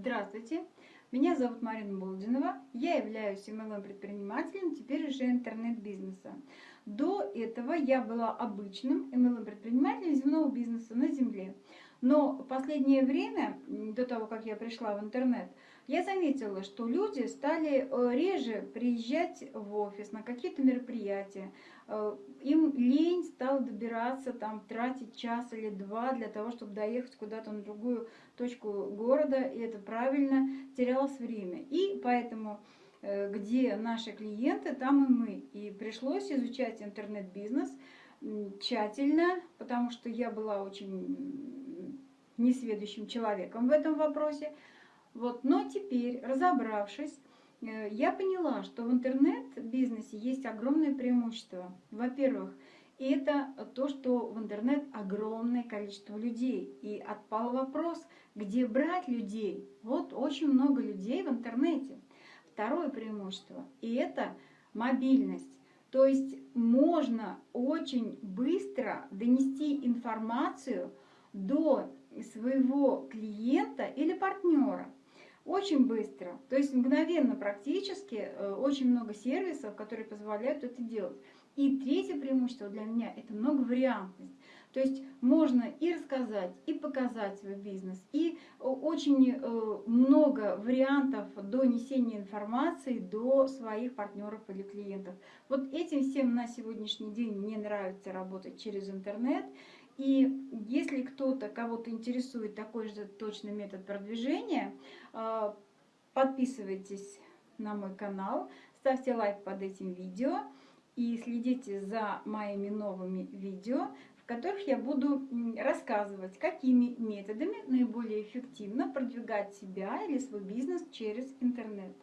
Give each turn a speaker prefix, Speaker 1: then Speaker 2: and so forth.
Speaker 1: Здравствуйте, меня зовут Марина Болдинова, я являюсь MLM-предпринимателем, теперь уже интернет-бизнеса. До этого я была обычным MLM-предпринимателем земного бизнеса на земле. Но в последнее время, до того, как я пришла в интернет, я заметила, что люди стали э, реже приезжать в офис на какие-то мероприятия. Э, им добираться, там, тратить час или два для того, чтобы доехать куда-то на другую точку города, и это правильно, терялось время. И поэтому э, где наши клиенты, там и мы. И пришлось изучать интернет-бизнес тщательно, потому что я была очень несведущим человеком в этом вопросе. Вот. Но теперь, разобравшись, э, я поняла, что в интернет-бизнесе есть огромное преимущество. Во-первых, это то, что в интернет огромное количество людей. И отпал вопрос, где брать людей. Вот очень много людей в интернете. Второе преимущество, и это мобильность. То есть можно очень быстро донести информацию до своего клиента или партнера. Очень быстро, то есть мгновенно практически, э, очень много сервисов, которые позволяют это делать. И третье преимущество для меня – это многовариантность. То есть можно и рассказать, и показать свой бизнес, и очень э, много вариантов донесения информации до своих партнеров или клиентов. Вот этим всем на сегодняшний день мне нравится работать через интернет. И если кто-то, кого-то интересует такой же точный метод продвижения, э, подписывайтесь на мой канал, ставьте лайк под этим видео и следите за моими новыми видео, в которых я буду рассказывать, какими методами наиболее эффективно продвигать себя или свой бизнес через интернет.